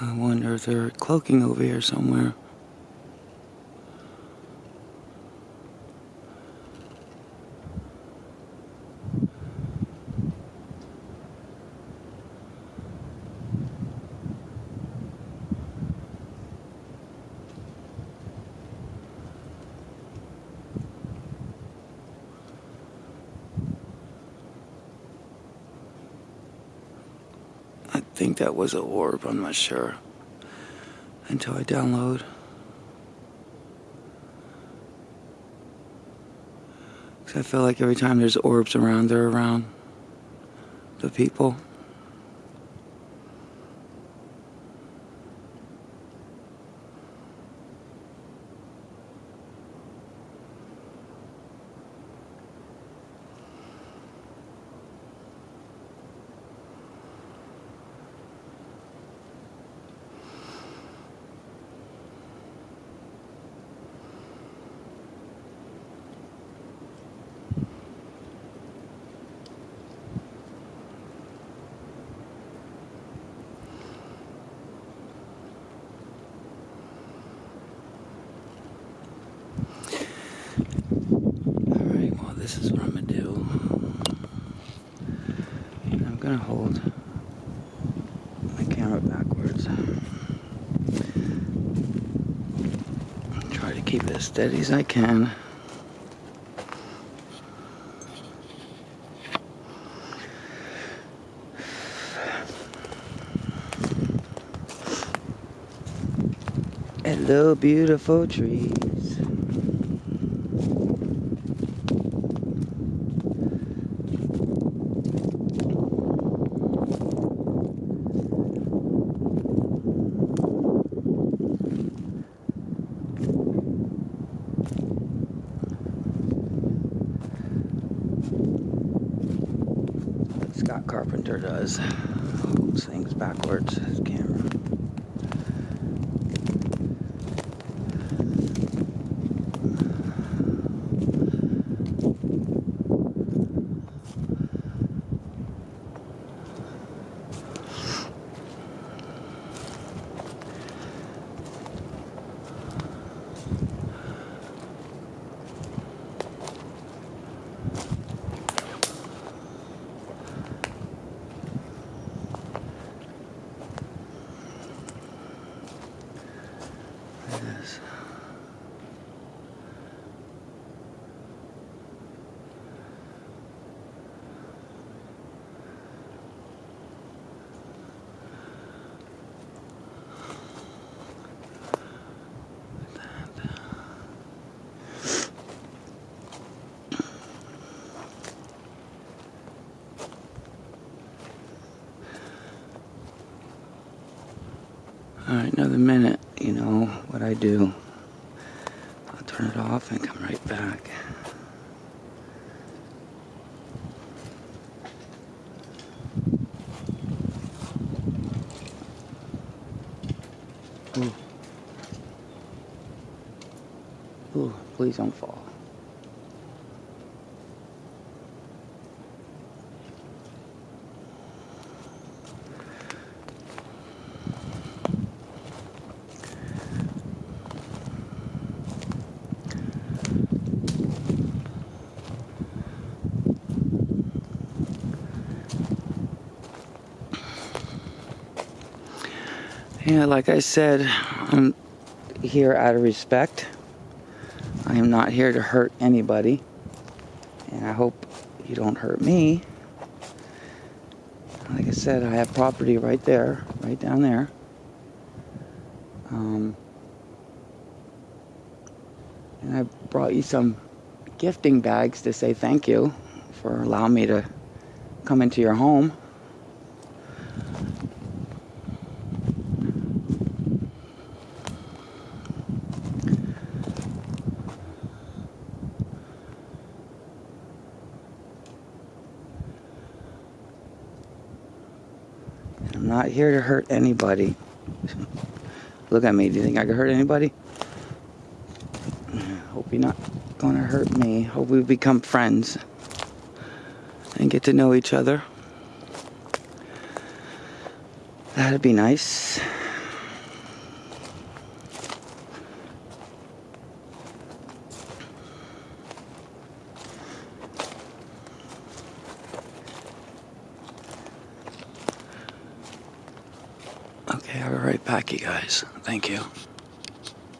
I wonder if they're cloaking over here somewhere. I think that was a orb, I'm not sure. Until I download. Cause I feel like every time there's orbs around, they're around the people. This is what I'm gonna do. I'm gonna hold my camera backwards. Try to keep it as steady as I can. Hello, beautiful trees. Scott Carpenter does. Holds things backwards, his camera. Yes. Alright, another minute, you know what I do. I'll turn it off and come right back. Ooh. Ooh, please don't fall. Yeah, like I said, I'm here out of respect. I am not here to hurt anybody. And I hope you don't hurt me. Like I said, I have property right there, right down there. Um, and I brought you some gifting bags to say thank you for allowing me to come into your home. Not here to hurt anybody. Look at me. Do you think I could hurt anybody? Hope you're not gonna hurt me. Hope we become friends and get to know each other. That'd be nice. Okay, I'll be right back, you guys. Thank you.